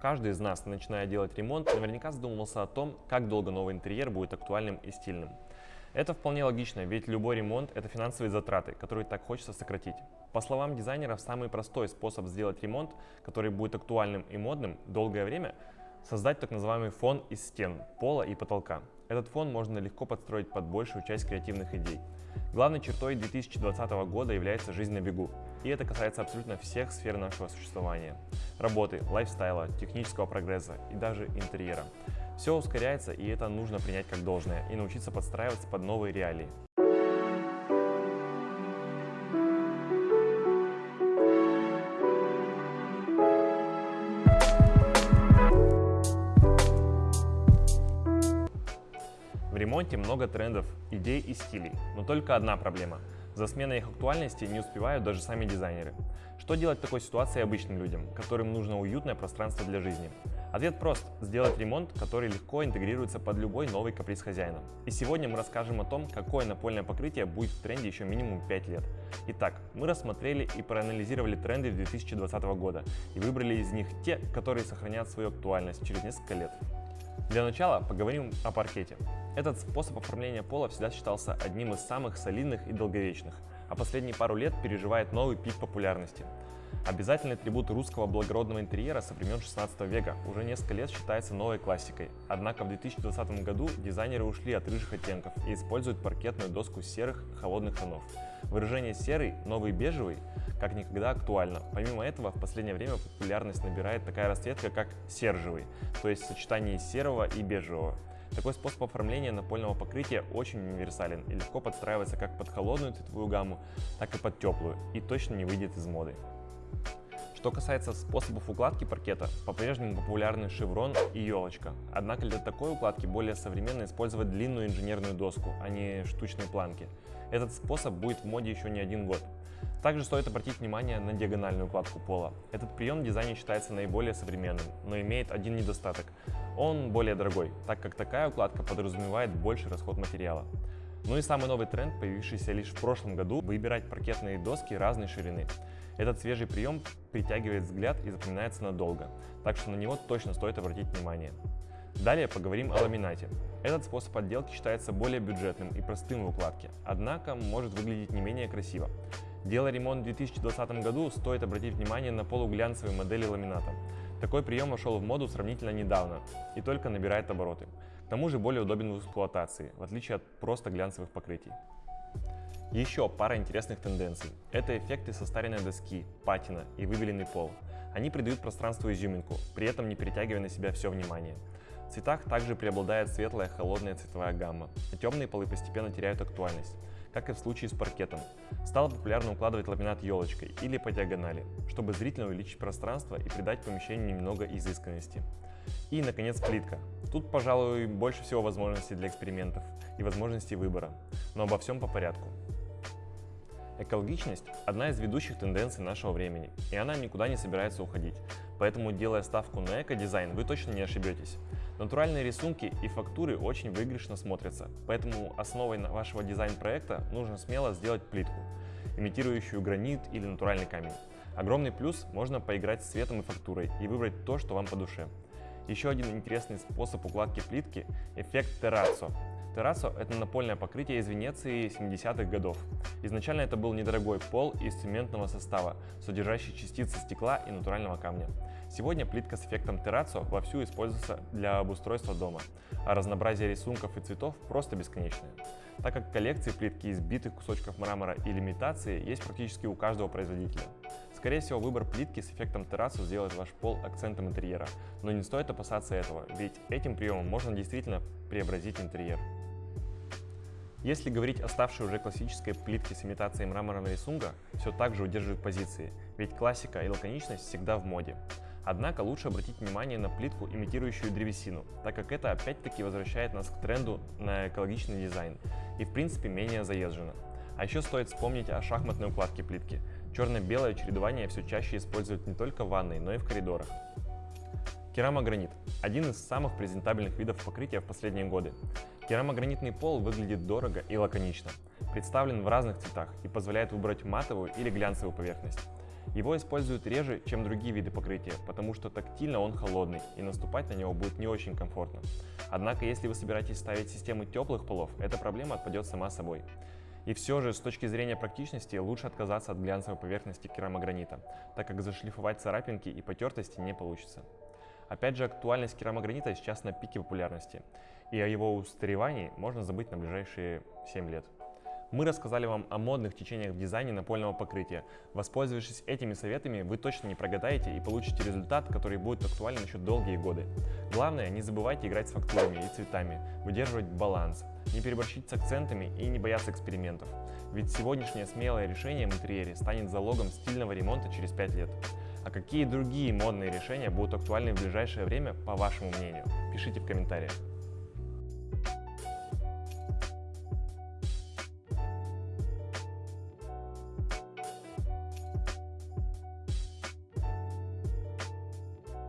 Каждый из нас, начиная делать ремонт, наверняка задумывался о том, как долго новый интерьер будет актуальным и стильным. Это вполне логично, ведь любой ремонт – это финансовые затраты, которые так хочется сократить. По словам дизайнеров, самый простой способ сделать ремонт, который будет актуальным и модным долгое время – создать так называемый фон из стен, пола и потолка. Этот фон можно легко подстроить под большую часть креативных идей. Главной чертой 2020 года является жизнь на бегу, и это касается абсолютно всех сфер нашего существования. Работы, лайфстайла, технического прогресса и даже интерьера. Все ускоряется, и это нужно принять как должное и научиться подстраиваться под новые реалии. Ремонте много трендов, идей и стилей, но только одна проблема. За сменой их актуальности не успевают даже сами дизайнеры. Что делать в такой ситуации обычным людям, которым нужно уютное пространство для жизни? Ответ прост – сделать ремонт, который легко интегрируется под любой новый каприз хозяина. И сегодня мы расскажем о том, какое напольное покрытие будет в тренде еще минимум 5 лет. Итак, мы рассмотрели и проанализировали тренды 2020 года и выбрали из них те, которые сохранят свою актуальность через несколько лет. Для начала поговорим о паркете. Этот способ оформления пола всегда считался одним из самых солидных и долговечных, а последние пару лет переживает новый пик популярности. Обязательный атрибут русского благородного интерьера со времен 16 века уже несколько лет считается новой классикой. Однако в 2020 году дизайнеры ушли от рыжих оттенков и используют паркетную доску серых холодных тонов. Выражение «серый», «новый бежевый» как никогда актуально. Помимо этого, в последнее время популярность набирает такая расцветка, как сержевый, то есть сочетание серого и бежевого. Такой способ оформления напольного покрытия очень универсален и легко подстраивается как под холодную цветовую гамму, так и под теплую, и точно не выйдет из моды. Что касается способов укладки паркета, по-прежнему популярны шеврон и елочка. Однако для такой укладки более современно использовать длинную инженерную доску, а не штучные планки. Этот способ будет в моде еще не один год. Также стоит обратить внимание на диагональную укладку пола. Этот прием в дизайне считается наиболее современным, но имеет один недостаток. Он более дорогой, так как такая укладка подразумевает больший расход материала. Ну и самый новый тренд, появившийся лишь в прошлом году, выбирать паркетные доски разной ширины. Этот свежий прием притягивает взгляд и запоминается надолго, так что на него точно стоит обратить внимание. Далее поговорим о ламинате. Этот способ отделки считается более бюджетным и простым в укладке, однако может выглядеть не менее красиво. Делая ремонт в 2020 году, стоит обратить внимание на полуглянцевые модели ламината. Такой прием вошел в моду сравнительно недавно и только набирает обороты. К тому же более удобен в эксплуатации, в отличие от просто глянцевых покрытий. Еще пара интересных тенденций. Это эффекты состаренной доски, патина и выбеленный пол. Они придают пространству изюминку, при этом не перетягивая на себя все внимание. В цветах также преобладает светлая холодная цветовая гамма, а темные полы постепенно теряют актуальность как и в случае с паркетом. Стало популярно укладывать ламинат елочкой или по диагонали, чтобы зрительно увеличить пространство и придать помещению немного изысканности. И, наконец, плитка. Тут, пожалуй, больше всего возможностей для экспериментов и возможностей выбора, но обо всем по порядку. Экологичность – одна из ведущих тенденций нашего времени, и она никуда не собирается уходить. Поэтому, делая ставку на эко-дизайн, вы точно не ошибетесь. Натуральные рисунки и фактуры очень выигрышно смотрятся, поэтому основой вашего дизайн-проекта нужно смело сделать плитку, имитирующую гранит или натуральный камень. Огромный плюс – можно поиграть с цветом и фактурой и выбрать то, что вам по душе. Еще один интересный способ укладки плитки – эффект террацо. Террасо – это напольное покрытие из Венеции 70-х годов. Изначально это был недорогой пол из цементного состава, содержащий частицы стекла и натурального камня. Сегодня плитка с эффектом террацо вовсю используется для обустройства дома, а разнообразие рисунков и цветов просто бесконечное. Так как коллекции плитки из битых кусочков мрамора или имитации есть практически у каждого производителя. Скорее всего, выбор плитки с эффектом террасу сделает ваш пол акцентом интерьера, но не стоит опасаться этого, ведь этим приемом можно действительно преобразить интерьер. Если говорить о ставшей уже классической плитке с имитацией мраморного рисунка, все так же удерживает позиции, ведь классика и лаконичность всегда в моде. Однако лучше обратить внимание на плитку, имитирующую древесину, так как это опять-таки возвращает нас к тренду на экологичный дизайн и в принципе менее заезжено. А еще стоит вспомнить о шахматной укладке плитки. Черно-белое чередование все чаще используют не только в ванной, но и в коридорах. Керамогранит – один из самых презентабельных видов покрытия в последние годы. Керамогранитный пол выглядит дорого и лаконично, представлен в разных цветах и позволяет выбрать матовую или глянцевую поверхность. Его используют реже, чем другие виды покрытия, потому что тактильно он холодный и наступать на него будет не очень комфортно. Однако, если вы собираетесь ставить систему теплых полов, эта проблема отпадет сама собой. И все же, с точки зрения практичности, лучше отказаться от глянцевой поверхности керамогранита, так как зашлифовать царапинки и потертости не получится. Опять же, актуальность керамогранита сейчас на пике популярности, и о его устаревании можно забыть на ближайшие 7 лет. Мы рассказали вам о модных течениях в дизайне напольного покрытия. Воспользовавшись этими советами, вы точно не прогадаете и получите результат, который будет актуален еще долгие годы. Главное, не забывайте играть с фактурами и цветами, выдерживать баланс, не переборщить с акцентами и не бояться экспериментов. Ведь сегодняшнее смелое решение в интерьере станет залогом стильного ремонта через 5 лет. А какие другие модные решения будут актуальны в ближайшее время, по вашему мнению? Пишите в комментариях.